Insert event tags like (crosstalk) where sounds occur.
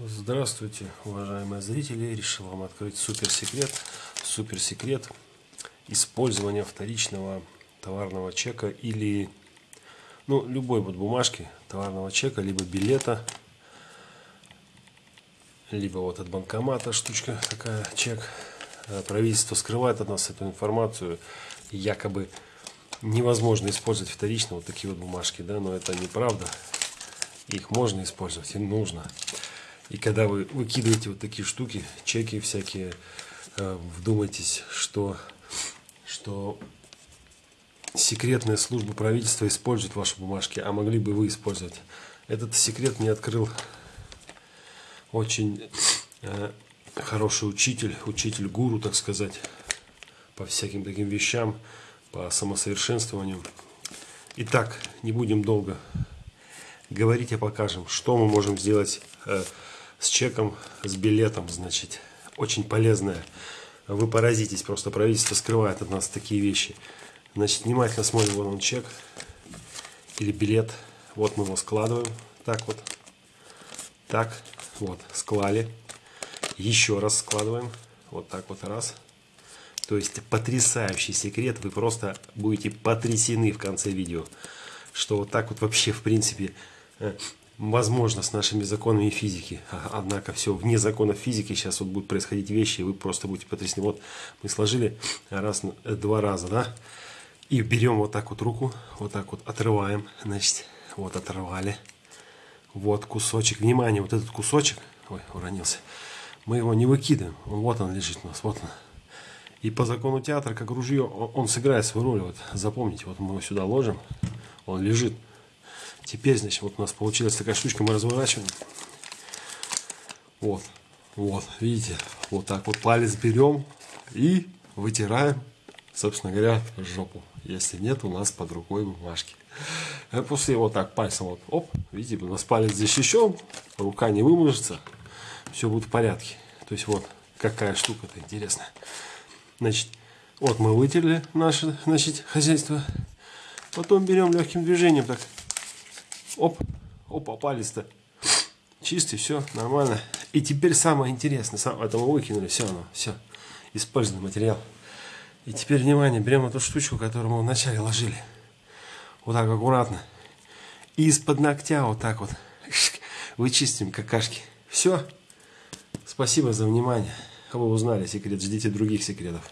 Здравствуйте, уважаемые зрители! Решил вам открыть суперсекрет. Суперсекрет использования вторичного товарного чека или ну, любой вот бумажки товарного чека, либо билета, либо вот от банкомата штучка такая, чек. Э, правительство скрывает от нас эту информацию. Якобы невозможно использовать вторично вот такие вот бумажки, да, но это неправда. Их можно использовать и нужно. И когда вы выкидываете вот такие штуки, чеки всякие, э, вдумайтесь, что, что секретная служба правительства использует ваши бумажки, а могли бы вы использовать. Этот секрет мне открыл очень э, хороший учитель, учитель-гуру, так сказать, по всяким таким вещам, по самосовершенствованию. Итак, не будем долго говорить, а покажем, что мы можем сделать э, с чеком, с билетом, значит, очень полезная. Вы поразитесь, просто правительство скрывает от нас такие вещи. Значит, внимательно смотрим, вот он чек или билет. Вот мы его складываем, так вот, так, вот, склали. Еще раз складываем, вот так вот раз. То есть потрясающий секрет, вы просто будете потрясены в конце видео, что вот так вот вообще в принципе э, возможно с нашими законами физики. Однако все вне законов физики сейчас вот будут происходить вещи, и вы просто будете потрясены. Вот мы сложили раз, два раза, да, и берем вот так вот руку, вот так вот отрываем, значит, вот оторвали. Вот кусочек, внимание, вот этот кусочек, ой, уронился, мы его не выкидываем, вот он лежит у нас, вот он. И по закону театра, как ружье, он сыграет свою роль, вот запомните, вот мы его сюда ложим, он лежит, Теперь, значит, вот у нас получилась такая штучка, мы разворачиваем. Вот, вот, видите, вот так вот палец берем и вытираем, собственно говоря, жопу. Если нет у нас под рукой бумажки. А после вот так пальцем вот, оп, видите, у нас палец защищен, рука не вымажется, все будет в порядке. То есть вот какая штука-то интересная. Значит, вот мы вытерли наше, значит, хозяйство. Потом берем легким движением так Оп, опа, палец-то чистый, все, нормально. И теперь самое интересное, сам, это мы выкинули, все оно, все, использованный материал. И теперь, внимание, берем эту штучку, которую мы вначале ложили. Вот так аккуратно. И из-под ногтя вот так вот (laughs) вычистим какашки. Все. Спасибо за внимание. Вы узнали секрет, ждите других секретов.